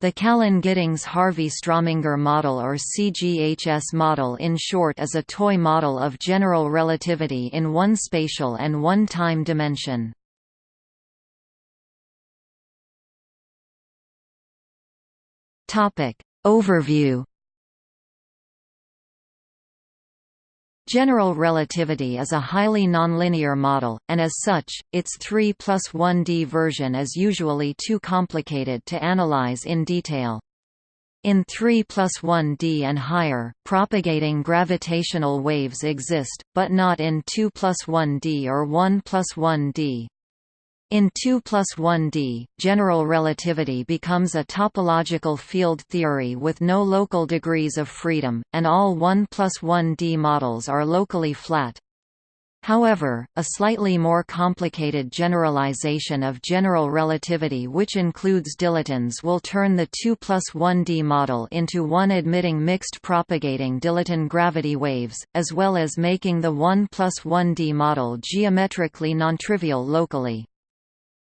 The Callan-Giddings-Harvey-Strominger model or CGHS model in short is a toy model of general relativity in one spatial and one time dimension. Overview General relativity is a highly nonlinear model, and as such, its 3 plus 1D version is usually too complicated to analyze in detail. In 3 plus 1D and higher, propagating gravitational waves exist, but not in 2 plus 1D or 1 plus 1D. In 2 plus 1D, general relativity becomes a topological field theory with no local degrees of freedom, and all 1 plus 1D models are locally flat. However, a slightly more complicated generalization of general relativity which includes dilatons will turn the 2 plus 1D model into one admitting mixed propagating dilaton gravity waves, as well as making the 1 plus 1D model geometrically nontrivial locally.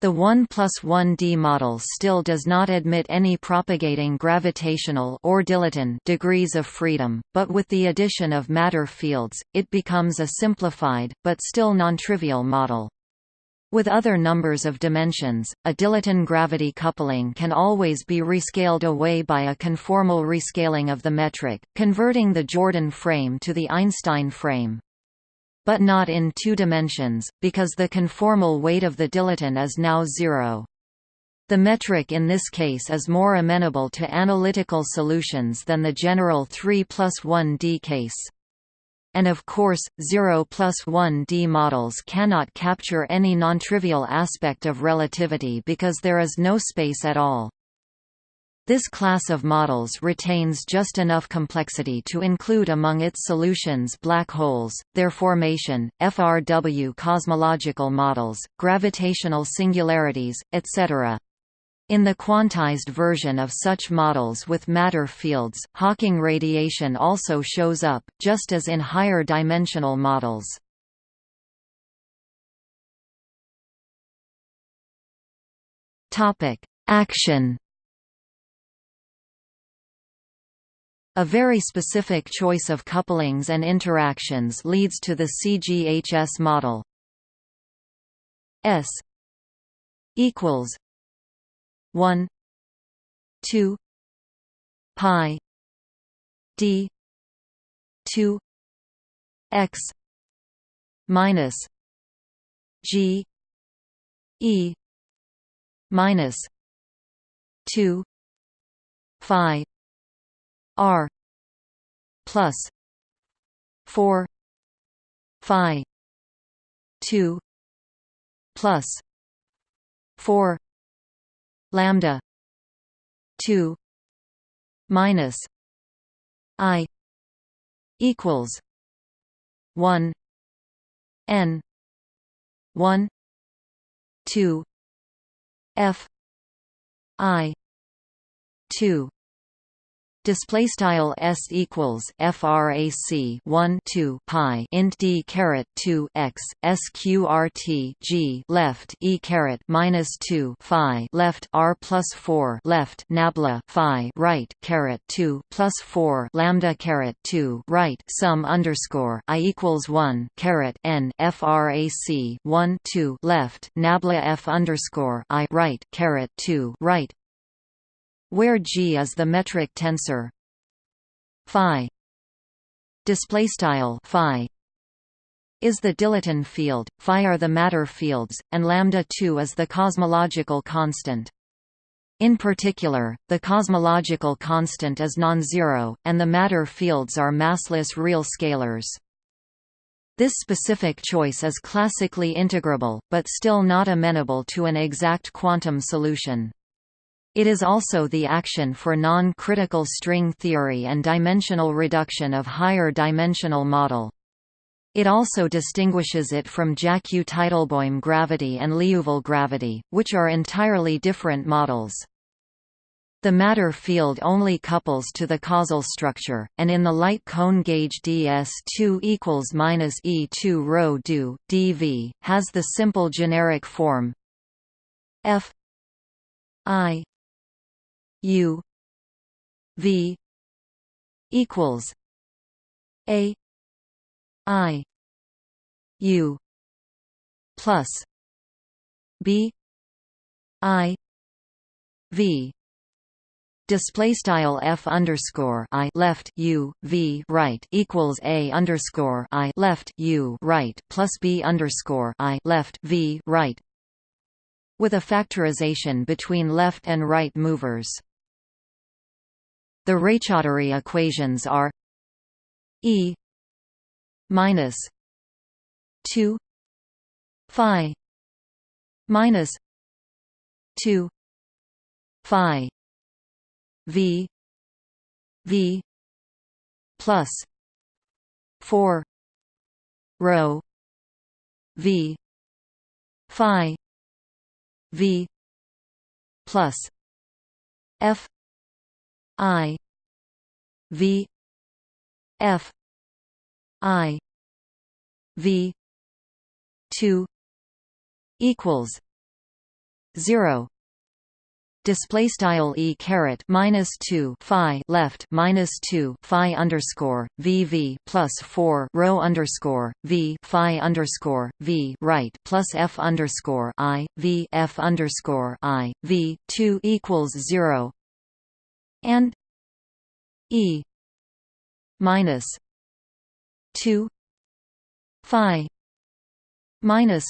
The 1 plus 1D model still does not admit any propagating gravitational or dilaton degrees of freedom, but with the addition of matter fields, it becomes a simplified, but still nontrivial model. With other numbers of dimensions, a dilaton gravity coupling can always be rescaled away by a conformal rescaling of the metric, converting the Jordan frame to the Einstein frame but not in two dimensions, because the conformal weight of the dilaton is now zero. The metric in this case is more amenable to analytical solutions than the general 3 plus 1D case. And of course, 0 plus 1D models cannot capture any nontrivial aspect of relativity because there is no space at all. This class of models retains just enough complexity to include among its solutions black holes, their formation, FRW cosmological models, gravitational singularities, etc. In the quantized version of such models with matter fields, Hawking radiation also shows up, just as in higher dimensional models. Action A very specific choice of couplings and interactions leads to the CGHS model. S equals 1 2 pi d 2 x minus g e minus 2 phi R plus four Phi two plus four lambda two minus I equals one N one two F I two display style s equals frac 1 2 pi int d caret 2 x sqrt g left e caret minus 2 phi left r plus 4 left nabla phi right caret 2 plus 4 lambda caret 2 right sum underscore i equals 1 caret n frac 1 2 left nabla f underscore i right caret 2 right where G is the metric tensor phi display style phi is the dilaton field, phi are the matter fields, and lambda 2 is the cosmological constant. In particular, the cosmological constant is non-zero, and the matter fields are massless real scalars. This specific choice is classically integrable, but still not amenable to an exact quantum solution. It is also the action for non-critical string theory and dimensional reduction of higher dimensional model. It also distinguishes it from Jackiw-Teitelbaum gravity and Liouville gravity, which are entirely different models. The matter field only couples to the causal structure, and in the light cone gauge ds2 equals minus e2 rho do dv has the simple generic form f i u v equals a i u plus b i v display style f underscore i left u v right equals a underscore i left u right plus b underscore i left v right with a factorization between left and right movers. The Raychaudhuri equations are E minus two Phi minus two Phi V V plus four rho V Phi V plus F I. V. F. I. V. two equals zero. Display style e caret minus 2 phi left minus 2 phi underscore vv plus 4 rho underscore v phi underscore v right plus f underscore i v f underscore i v 2 equals 0 and e minus 2 phi minus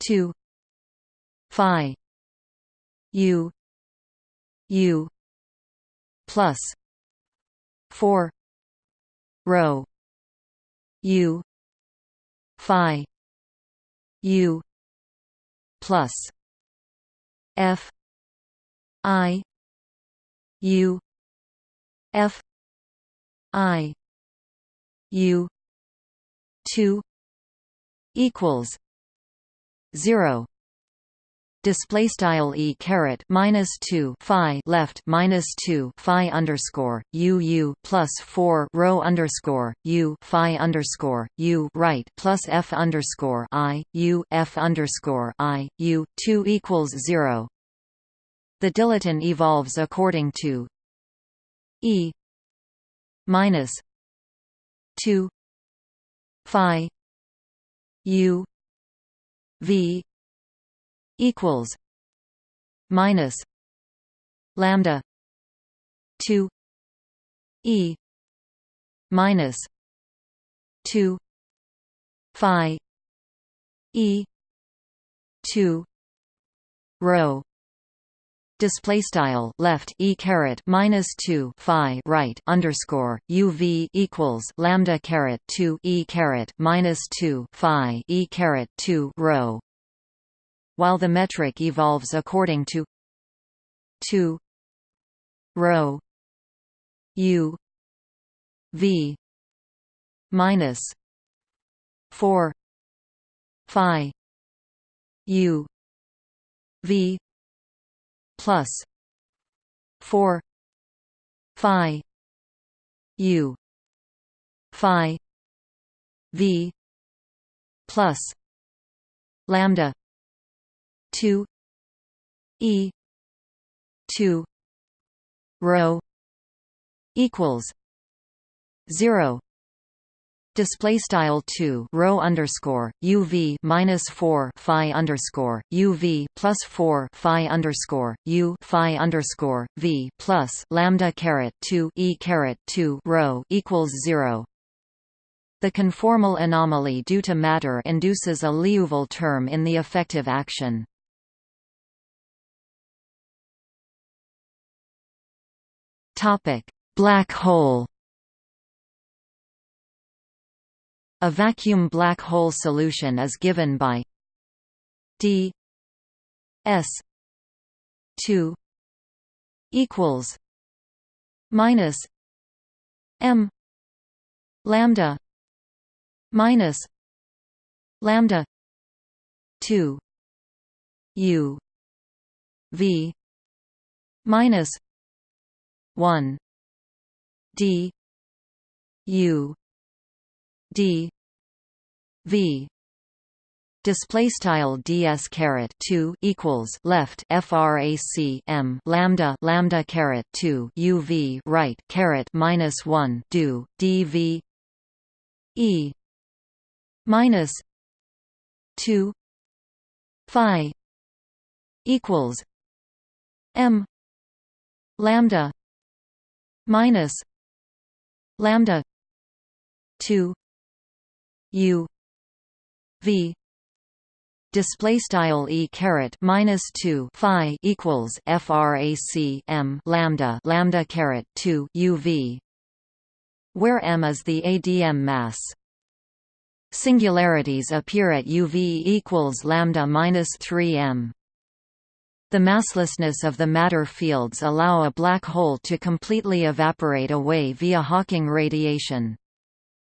2 phi u u plus 4 rho u phi u plus f i u f i u 2 equals 0 display style e caret minus 2 phi left minus 2 phi underscore u u plus 4 rho underscore u phi underscore u right plus f underscore i u f underscore i u 2 equals 0 the dilaton evolves according to e minus 2 phi u v equals minus lambda 2 e minus 2 phi e 2 rho display style left e caret minus 2 phi right underscore uv equals lambda caret 2 e caret minus 2 phi e caret 2 rho. While the metric evolves according to 2 rho u v minus 4 phi u v plus 4 phi u phi v plus lambda 2 e 2 rho equals 0 display style 2 rho underscore uv minus 4 phi underscore uv plus 4 phi underscore u phi underscore v plus lambda caret 2 e caret 2 rho equals 0 the conformal anomaly due to matter induces a Liouville term in the effective action. Topic: Black hole. A vacuum black hole solution is given by d s 2 equals minus m lambda minus lambda 2 u v minus 1 d u d. V. Display style ds caret 2 equals left frac m lambda lambda caret 2 uv right caret minus 1 do dv e. Minus 2 phi equals m lambda minus lambda 2 u v display style e caret minus 2 phi equals frac m lambda lambda caret 2 uv where m is the adm mass. Singularities appear at uv equals lambda minus 3 m. The masslessness of the matter fields allow a black hole to completely evaporate away via Hawking radiation.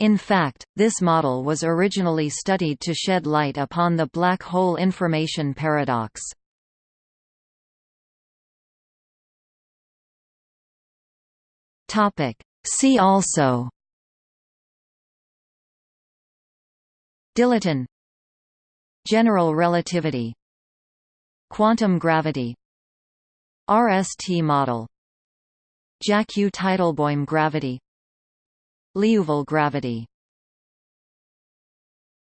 In fact, this model was originally studied to shed light upon the black hole information paradox. See also Dilaton General relativity Quantum gravity RST model Jackiw-Teitelbaum gravity Liouville gravity